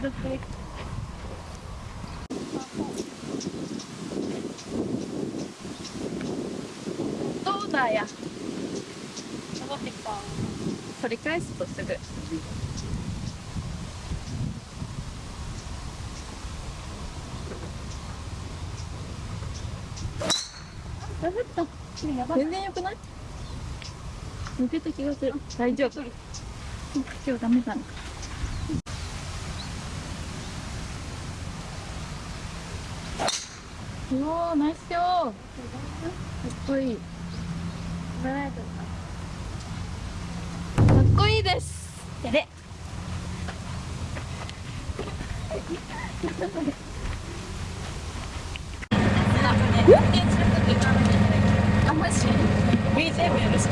どうだや戻ってきた取り返すとすぐ。全然良くない？抜けた気がする。大丈夫。今日ダメだなおおナイスよかっこいいかっこいいです。やれあマジ BGM よろしく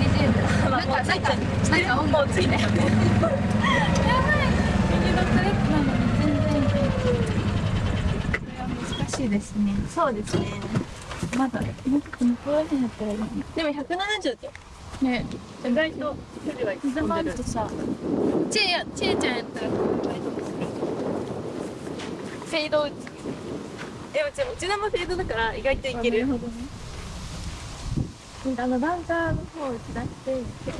BGM なんかなんかなんか音楽ついてやばい右のトレックなのに全然これは難しいですね。そうですね。まだもっと向こうらったらいいでも170ってね。意外と距離る。とさちえやちえちゃんやったらフェード打つでもうちうちのもフェードだから意外といける。なるほどね。あのバンカーの方を打ち出していって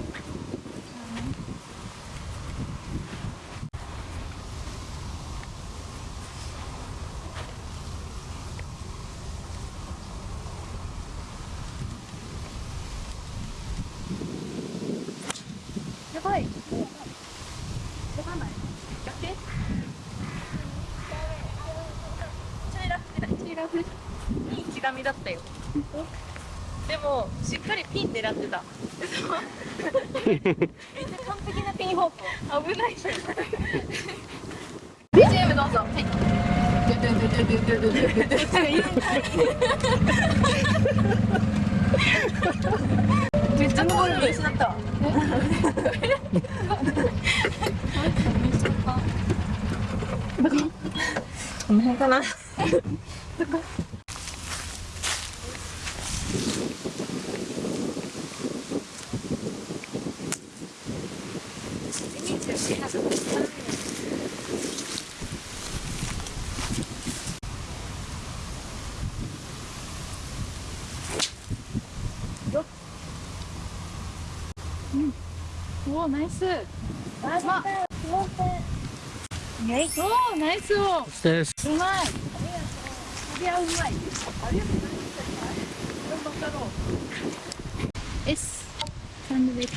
やばいやばない崖ちょいラフでチーラフいい刻みだったよ。でもしっかりピン狙ってた。めっちゃ完璧なピン方向危ない BGM どうぞ。はい。めっちゃゴール見失ったこの辺かなうんおおナイス。まおおナイス。をです。うまいいやうまい S サンドイッチ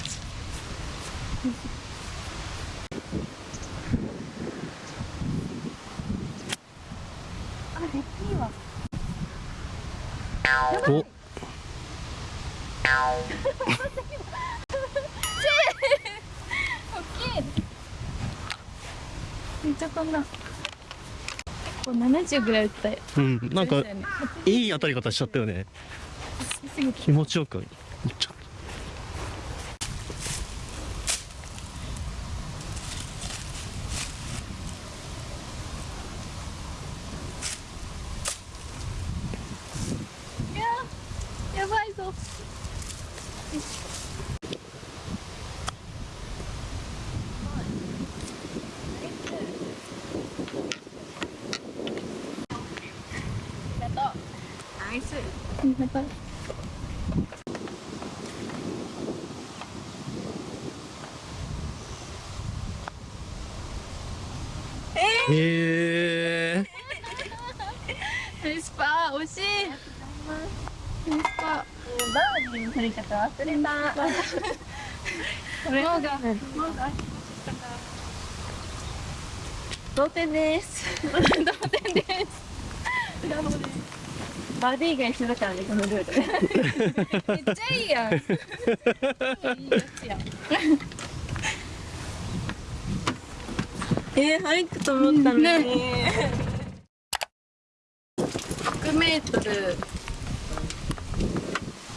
あれいいわお、めっちゃ飛んだ。結構70ぐらい打ったよ。うん、なんかいい当たり方しちゃったよね。気持ちよく。ちょいやーやばいぞナイスやばいへえ。ナイスパー惜しいナイスパーバーディーの取り方忘れたこれが同点です同点ですバーディーが一緒だからねこのルール。めっちゃいいやん。いいやつやえー、入ったと思ったのに、ね。100メートル。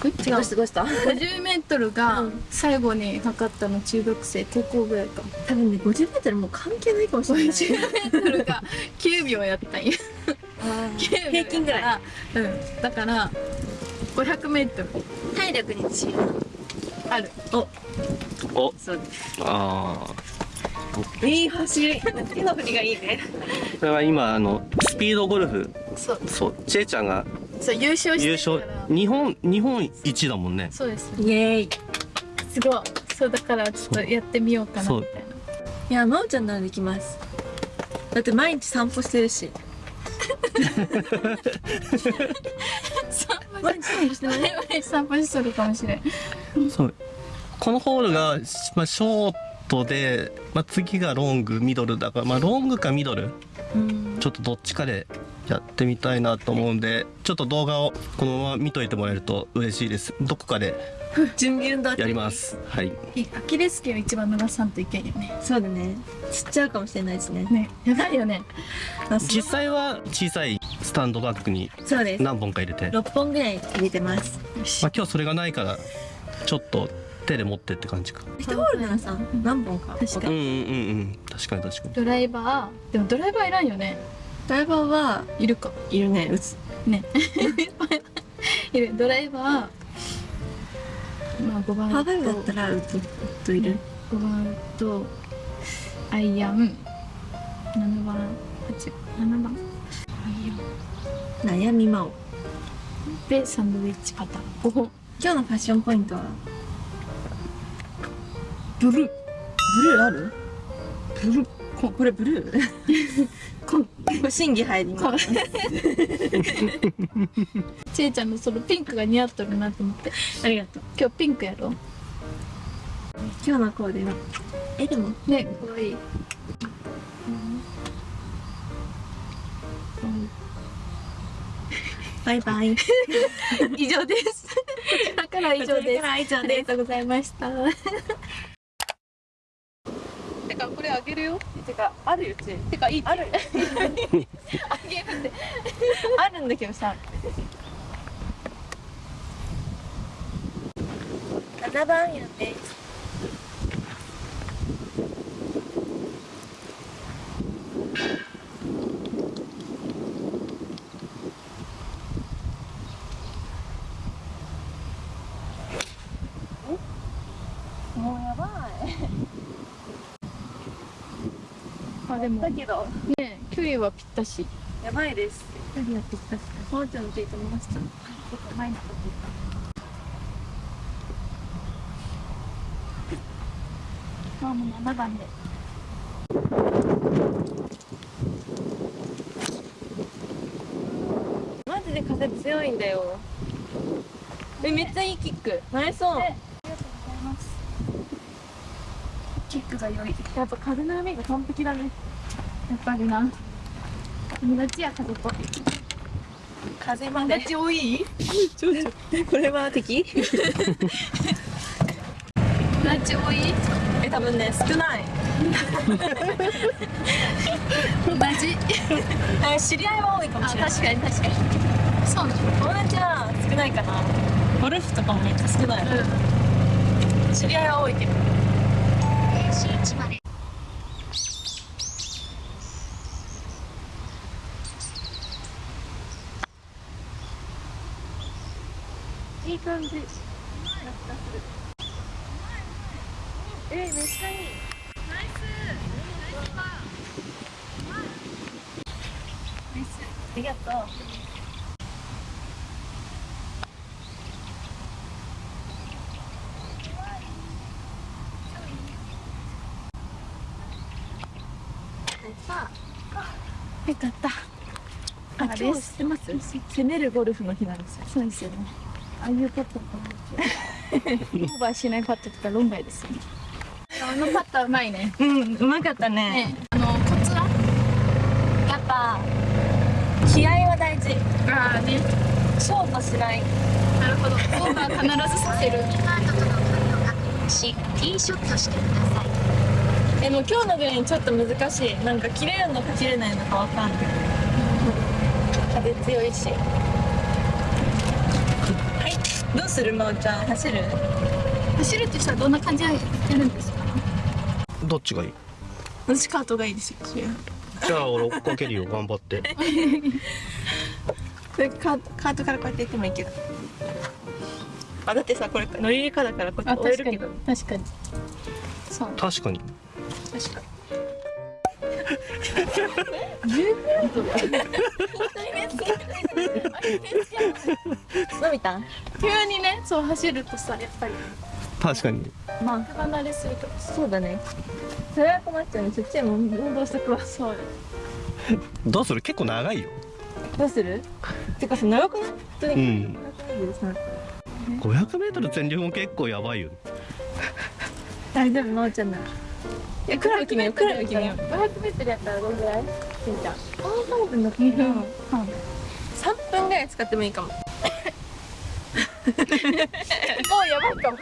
違うすごいした。50メートルが最後に測ったの中学生高校ぐらいか。多分ね50メートルもう関係ないかもしれない。50メートルが9秒やったんや。9秒 平均ぐらい。うん。だから500メートル。体力に自信。ある。お。お、そうです。あいい走り。手の振りがいいね。これは今あのスピードゴルフ。そう。そう。ちえちゃんが。そう優勝して優るから。勝。日本日本一だもんね。そうです。イエーイ。すごい。そうだからちょっとやってみようかなみたいな。いや真央ちゃんならできます。だって毎日散歩してるし毎日散歩してない散歩しとるかもしれんそう。このホールが、まあ、ショートで、まあ、次がロングミドルだから、まあ、ロングかミドル？うん。ちょっとどっちかでやってみたいなと思うんでちょっと動画をこのまま見といてもらえると嬉しいです。どこかで 準備運動やります。はい。アキレス腱を一番伸ばさんといけんよね。そうだね。つっちゃうかもしれないですね。ね。やばいよね。実際は小さいスタンドバッグにそうです。何本か入れて、ま6本ぐらい入れてます。あ、今日それがないからちょっと手で持ってって感じか。1ホールならさ何本か。確かうんうんうんうん。確かに確かに。ドライバー。でもドライバーいらんよねドライバーはいるか？いるね。うつ。ね。いる。ドライバーまあ5番パー5だったらうつうついる。5番とアイアン。7番。8 7番。アイアン。悩みまおでサンドウィッチパターン。お今日のファッションポイントは？ブルー。ブルーある？ブルーここれブルー？こ審議入ります。ちえちゃんのそのピンクが似合っとるなと思って。ありがとう。今日ピンクやろ？今日のコーデは？えでもね。かわいい。バイバイ。以上です。こちらから以上です。ありがとうございましたてかこれあげるよ。てかあるよち。てかいいある あげるってあるんだけどさ。7番やねもうやばいあでも。だけど。ね距離はぴったし。やばいです。距離はぴったし。もうちょっとついてみました。ちょっと前に立って。まあもう7番で。マジで風強いんだよ。えめっちゃいいキック。ナイスオンありがとうございます。キックが良い。やっぱ風の波が完璧だねやっぱりな。友達や家族。風まで？多い？これは敵？友達多い？え多分ね少ない。マジ？え知り合いは多いかもあしれない。確かに確かに。そうな友達は少ないかな。ゴルフとかもめっちゃ少ない。の知り合いは多いけど。いい感じ。えめっちゃいい。ナイス。ありがとう。さよかった。ああ今日知ってます？攻めるゴルフの日なんですよ。そうですよねああいうパットオーバーしないパットとか論外ですよね。あのパットはうまいね。うんうまかったね。ね。あのコツはやっぱ気合は大事。ああね。ショートしない。なるほど。オーバー必ずさせる。し、ティーショットしてください。えもう今日のグリーンちょっと難しい。なんか切れるのか切れないのかわかんない。風強いし。はいどうするまおちゃん？走る？走るってしたらどんな感じでやるんですか？どっちがいい？私カートがいいですよじゃあ俺追っかけるよ頑張って。カーカートからこうやって行ってもいいけど。あだってさこれ乗り入れかだからこうやあって追えるけ確かに。ど確かに。そう。確かに。確かに伸びた急にねそう走るとさやっぱり。確かに。まあ離れすぎとそうだね。それは困っちゃうね。そっちも運動しとくわ。そうよどうする？結構長いよ。どうする？てかさ長くない？普通に。うん。長くない 500m 全力も結構やばいよ。大丈夫なおちゃんならいやクラブ決めようクラブ決めよう。500メートルやったらどんぐらい？しんちゃん。分だ2分半。3分ぐらい使ってもいいかも。もうやばいかも